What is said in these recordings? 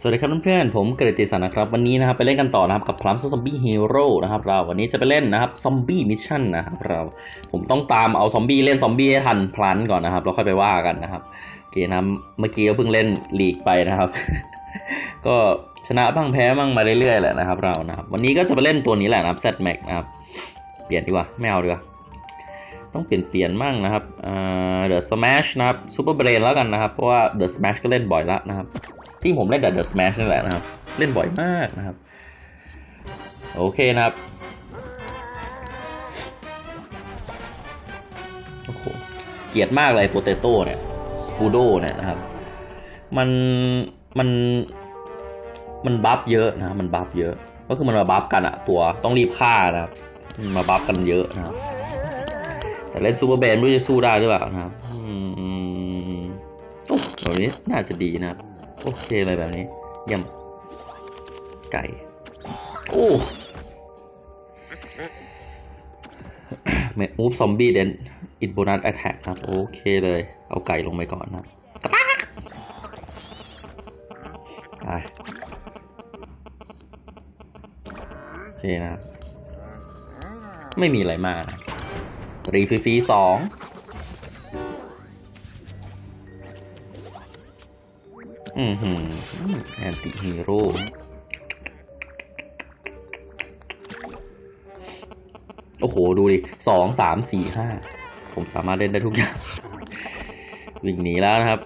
สวัสดีครับเพื่อนๆ ผมกฤติสันนะครับ วันนี้นะครับไปเล่นกันต่อนะครับกับ Plants Zombies Heroes นะครับเราวันนี้จะไปเล่นนะครับ zombie mission นะครับเราผมต้องตามเอาซอมบี้เล่นซอมบี้ให้ทัน plant ก่อนนะครับแล้วค่อยไปว่ากันนะครับโอเคนะเมื่อกี้ก็เพิ่งเล่นลีกไปนะครับ ก็ชนะบ้างแพ้บ้างมาเรื่อยๆแหละนะครับเรานะครับวันนี้ก็จะไปเล่นตัวนี้แหละนะครับ Z-Mech นะครับเปลี่ยนดีกว่าไม่เอาดีกว่าต้องเปลี่ยนเปลี่ยนมั่งนะครับเอ่อ The Smash นะครับ Super Brainz แล้วกันนะครับเพราะว่า The Smash ก็เล่นบ่อยล้วนะครับ ที่ผมเล่นแต่ The Smash นั่นแหละนะครับ เล่นบ่อยมากนะครับ โอเคนะครับโอ้โหเกลียดมากเลย potato เนี่ย Spudow เนี่ยนะครับ มันมันมัน buff เยอะนะมัน buff เยอะ ก็คือมันมา buff กันอะตัวต้องรีบฆ่านะครับมา buff กันเยอะนะครับ แต่เล่น Super Brainz ไม่รู้จะสู้ได้หรือเปล่านะครับอืมโอ้แบบนี้น่าจะดีนะครับ โอเคเลยแบบนี้ยี่ยมไก่ โอ้ may move zombie then it bonus attack ครับ โอเคเลย เอาไก่ลงไปก่อนนะครับไปโอเคนะครับ ไม่มีอะไรมากนะรีฟรีสอง อือหือแอนติฮีโร่โอ้โห ดูดิสองสามสี่ห้าผมสามารถเล่นได้ทุกอย่าง วิ่งหนีแล้วนะครับ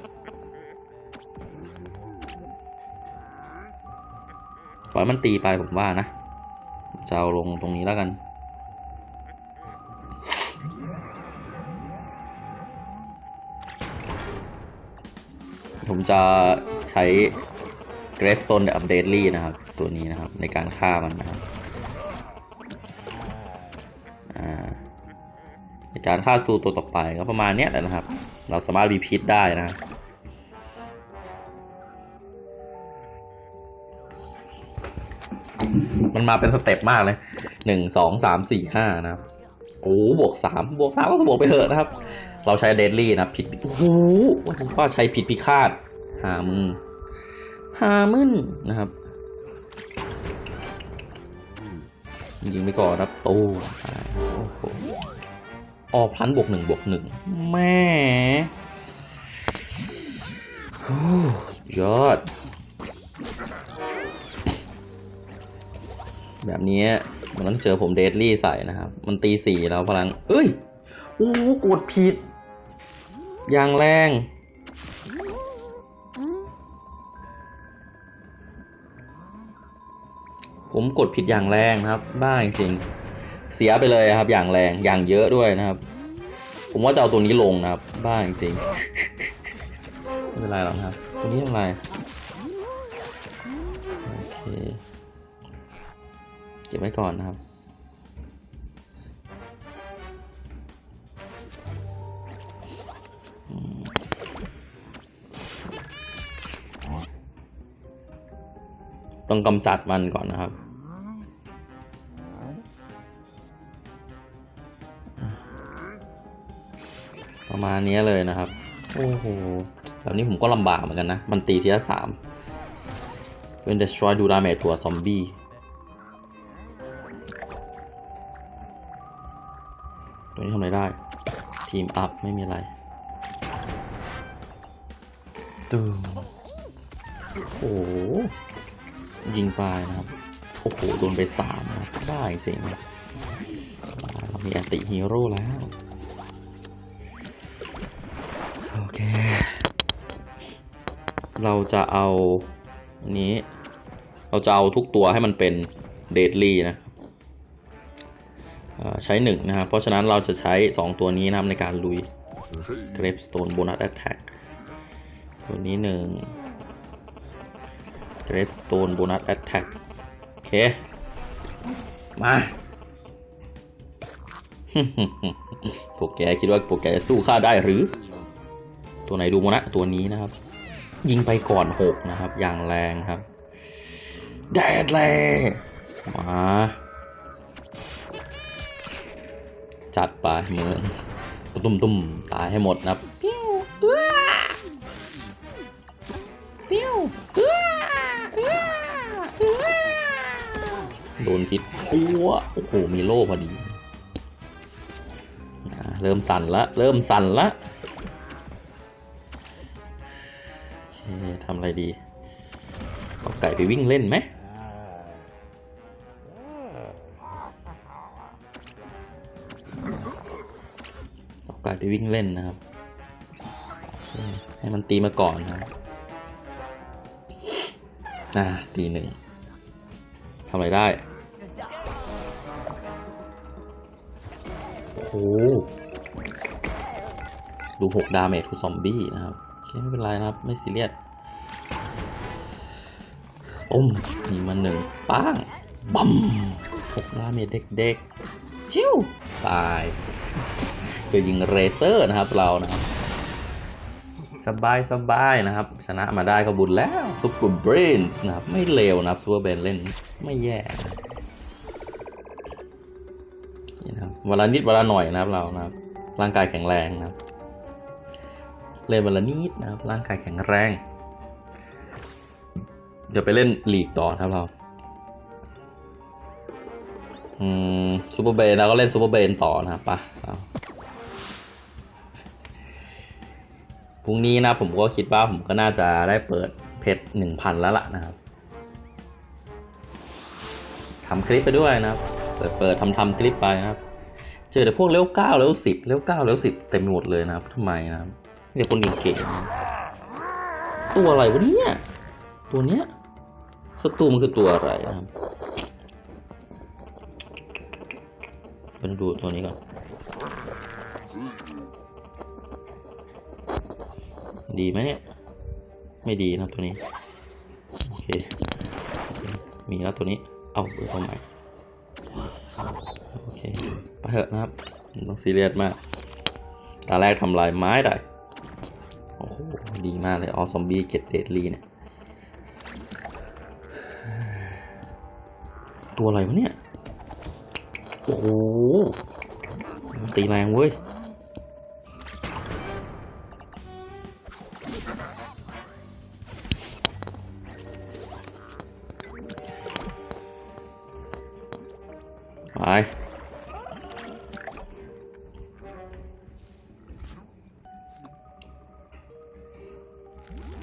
ปล่อยมันตีไปผมว่านะจะเอาลงตรงนี้แล้วกัน ผมจะใช้ g r a v e s t o n e แบบ Deadly นะครับ ตัวนี้นะครับ ในการฆ่ามันนะครับอาในการฆ่าตัวตัวต่อไปก็ประมาณนี้แหละนะครับ เราสามารถรีพีทได้นะมันมาเป็นสเต็ปมากเลยหนึ่งสองสามสี่ห้านะครับโอ้บวกสามบวกสามก็บวกไปเถอะนะครับ เราใช้เดดลี่นะผิดโอ้โหว่าจะว่าใช้ผิดพิฆาต หามึงหามึนนะครับยิงไปก่อนครับตู้โอ้โหออพลันบวกหนึ่งบวกหนึ่งแม่โอ้ยอด แบบนี้มันต้องเจอผมเดดลี่ใส่นะครับ มันตีสี่แล้วพลัง เอ้ย โอ้โหกดผิด อย่างแรง ผมกดผิดอย่างแรงนะครับ บ้าจริงๆเสียไปเลยครับ อย่างแรงอย่างเยอะด้วยนะครับ ผมว่าจะเอาตัวนี้ลงนะครับ บ้าจริงๆไม่เป็นไรหรอกครับตัวนี้ทำไรโอเคเก็บไว้ก่อนนะครับต้องกำจัดมันก่อนนะครับ ประมาณนี้เลยนะครับ โอ้โห แบบนี้ผมก็ลำบากเหมือนกันนะ มันตีทีละสามเป็น destroy do damage ตัวซอมบี้ตัวนี้ทำอะไรได้ ทีมอัพ ไม่มีอะไรตึมโอ้โห ยิงไปนะครับ โอ้โห โดนไปสามนะ ได้จริงๆนะเรามีแอนติฮีโร่แล้ว เราจะเอาอันนี้ เราจะเอาทุกตัวให้มันเป็นเดดลี่นะใช้หนึ่งนะครับ เพราะฉะนั้นเราจะใช้ 2 ตัวนี้นะครับในการลุย Gravestone Bonus Attack ตัวนี้หนึ่ง Gravestone Bonus Attack โอเค มาพวกแกคิดว่าพวกแกจะสู้ข้าได้หรือ ตัวไหนดูมนะตัวนี้นะครับ ยิงไปก่อนหกนะครับ อย่างแรงครับ แดดแรงมาจัดไปเมืองตุ้มตุ้มตายให้หมดนะปิ้วอื้อปิ้วอื้อื้อื้อโดนพิษปัวโอ้โหมีโล่พอดี เริ่มสั่นละ เริ่มสั่นละ ทำอะไรดี เอาไก่ไปวิ่งเล่นไหมเอาไก่ไปวิ่งเล่นนะครับ ให้มันตีมาก่อนนะอ่าตีหนึ่งทำอะไรได้ โอ้โห do หก damage to zombie นะครับ คไม่เป็นไรนะครับ ไม่ซีเรียสต้มยิงมาหนึ่งป้างบัมหก damage เด็กๆชิวตายเจอยิงเลเซอร์นะครับเรานะครับสบายสบายนะครับ ชนะมาได้ก็บุญแล้ว Super Brainz นะครับ ไม่เลวนะครับ Super Brainz เล่นไม่แย่นะนี่นะครับวันละนิดวันละหน่อยนะครับเรานะครับ ร่างกายแข็งแรงนะครับ เล่นวันละนิดนะครับร่างกายแข็งแรง เดี๋ยวไปเล่นลีกต่อครับเราอืม Super Brainz เราก็เล่น Super Brainz ต่อนะครับปะเราพรุ่งนี้นะผมก็คิดว่าผมก็น่าจะได้เปิดเพชรหนึ่งพันแล้วล่ะนะครับทำคลิปไปด้วยนะครับ เปิดเปิดทำทำคลิปไปนะครับ เจอแต่พวกเลเวลเก้าเลเวลสิบเลเวลเก้าเลเวลสิบเต็มหมดเลยนะครับทำไมนะครับ เดี๋ยวคนเก่งตัวอะไรวะเนี่ย ตัวเนี้ยศัตรูมันคือตัวอะไรนะครับเป็นดูตัวนี้ก่อน ดีไหมเนี่ย ไม่ดีนะตัวนี้ โอเค มีแล้วตัวนี้ เอาเบอร์ตัวใหม่โอเค ไปเถอะนะครับ ต้องซีเรียสมาก ตาแรกทำลายไม้ได้ ดีมากเลยออซอมบี้เก็ตเดดลีเนี่ย ตัวอะไรวะเนี่ย โอ้โห ตีแรงเว้ย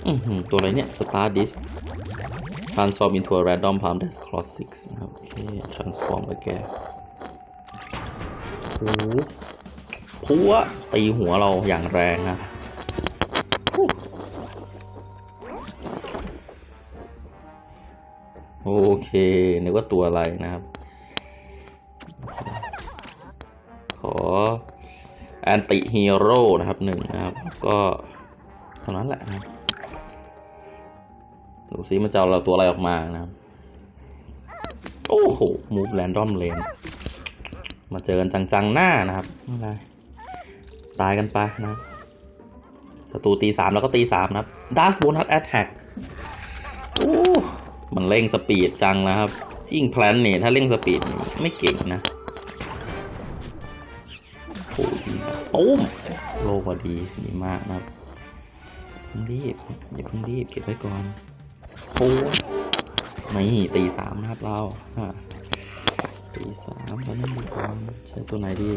อือหือตัวอะไรเนี่ย Star Disc Transform into a random palm that's cross six นะครับโอเค transform ไปแกโอ้โหพัวตีหัวเราอย่างแรงนะโอเค นึกว่าตัวอะไรนะครับ ขอanti-hero นะครับหนึ่งนะครับ ก็เท่านั้นแหละนะ ดูซิมันจะเอาเราตัวอะไรออกมานะครับ โอ้โห move random lane มาเจอกันจังๆหน้านะครับไม่เป็นไรตายกันไปนะครับศัตรูตีสามแล้วก็ตีสามนะครับ does bonus attack โอ้มันเร่ง speed จังนะครับยิ่ง plant เนี่ยถ้าเร่ง speedไม่เก่งนะโอ้ดีนะตุ้มโลพอดีดีมากนะครับเพิ่งรีบอย่าเพิ่งรีบเก็บไว้ก่อน โอ้นี่ตีสามนะครับเราตีสามแล้วนั่นดูก่อนใช้ตัวไหนดี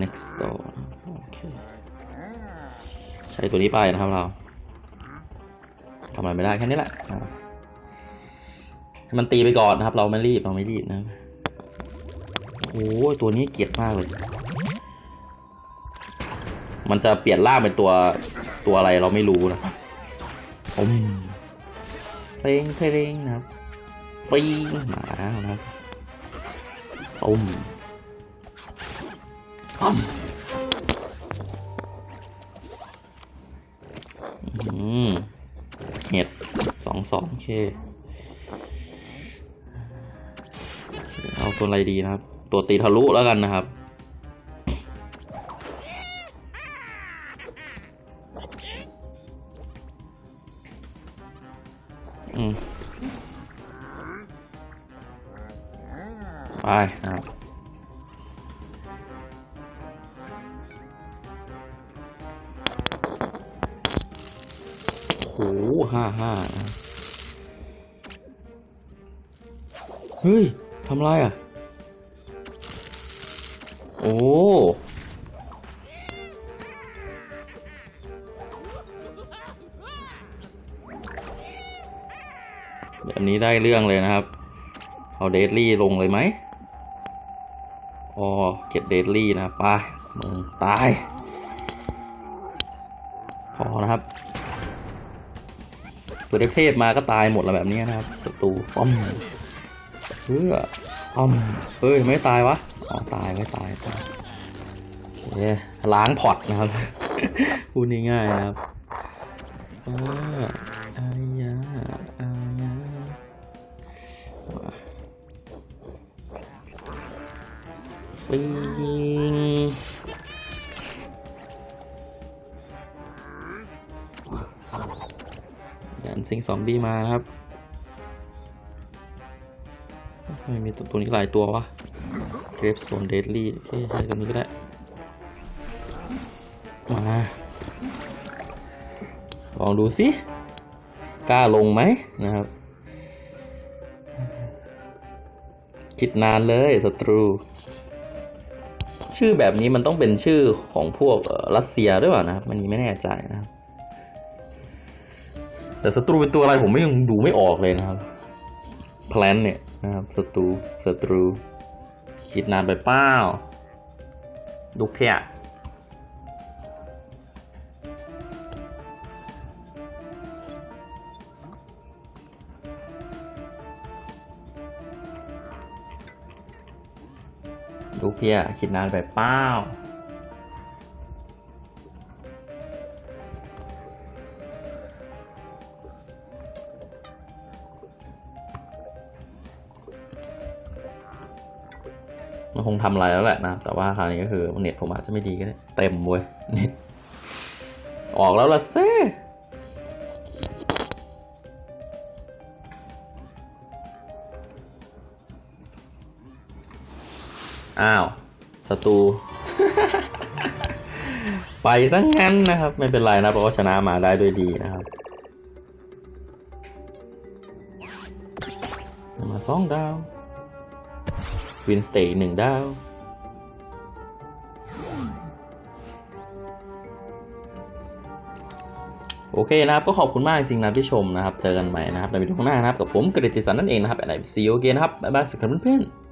next door โอเคใช้ตัวนี้ไปนะครับเราทำอะไรไม่ได้แค่นี้แหละให้มันตีไปก่อนนะครับ เราไม่รีบเราไม่รีบนะโอ้ตัวนี้เกลียดมากเลย มันจะเปลี่ยนร่างเป็นตัวตัวอะไรเราไม่รู้นะอมเพลงเพลงนะครับปีงมาแล้วนะครับอมอมอืมเห็ดสองสองเค เอาตัวอะไรดีนะครับ ตัวตีทะลุแล้วกันนะครับ อืมไปนะครับโอ้โหห้าห้าเฮ้ยทำไรอะ โอ้ นี้ได้เรื่องเลยนะครับ เอาเดดลี่ลงเลยไหมอ๋อเก็บเดดลี่นะไปมึงตาย พอนะครับตัวเทพมาก็ตายหมดแล้วแบบนี้นะครับศัตรูป้อมเพื่อป้อมเฮ้ยไม่ตายวะอ๋อตายไม่ตายตายโอเคล้างพอร์ตนะครับพูดง่ายๆนะครับอ่าอาย ฟิงยันซิงซอมบี้มาครับไมมีตัวตัวนี้หลายตัววะเกรฟสโตนเดดลี่เคใช้ตัวนี้ก็ได้มาลองดูสิกล้าลงไหมนะครับ คิดนานเลยศัตรู ชื่อแบบนี้มันต้องเป็นชื่อของพวกรัสเซียด้วยเปล่านะครับมันนี้ไม่แน่ใจนะครับ แต่ศัตรูเป็นตัวอะไรผมไม่ยังดูไม่ออกเลยนะครับแพลนเนี่ยนะครับศัตรูศัตรูคิดนานไปเป้าลูกเพีย เพียคิดนานไปเป้ามันคงทำอะไรแล้วแหละนะ แต่ว่าคราวนี้ก็คือเน็ตผมอาจจะไม่ดีก็ได้ เต็มเว้ยเน็ตออกแล้วล่ะเซ่ ศัตรู ไปซะงั้นนะครับ ไม่เป็นไรนะเพราะว่าชนะมาได้ด้วยดีนะครับมาสองดาว win streak หนึ่งดาว โอเคนะครับ ก็ขอบคุณมากจริงๆนะที่ชมนะครับ เจอกันใหม่นะครับในวิดีโอหน้านะครับ กับผมกฤติสันนั่นเองนะครับแอนไอซีโอเคนะครับ บ๊ายบายสวัสดีครับเพื่อนๆ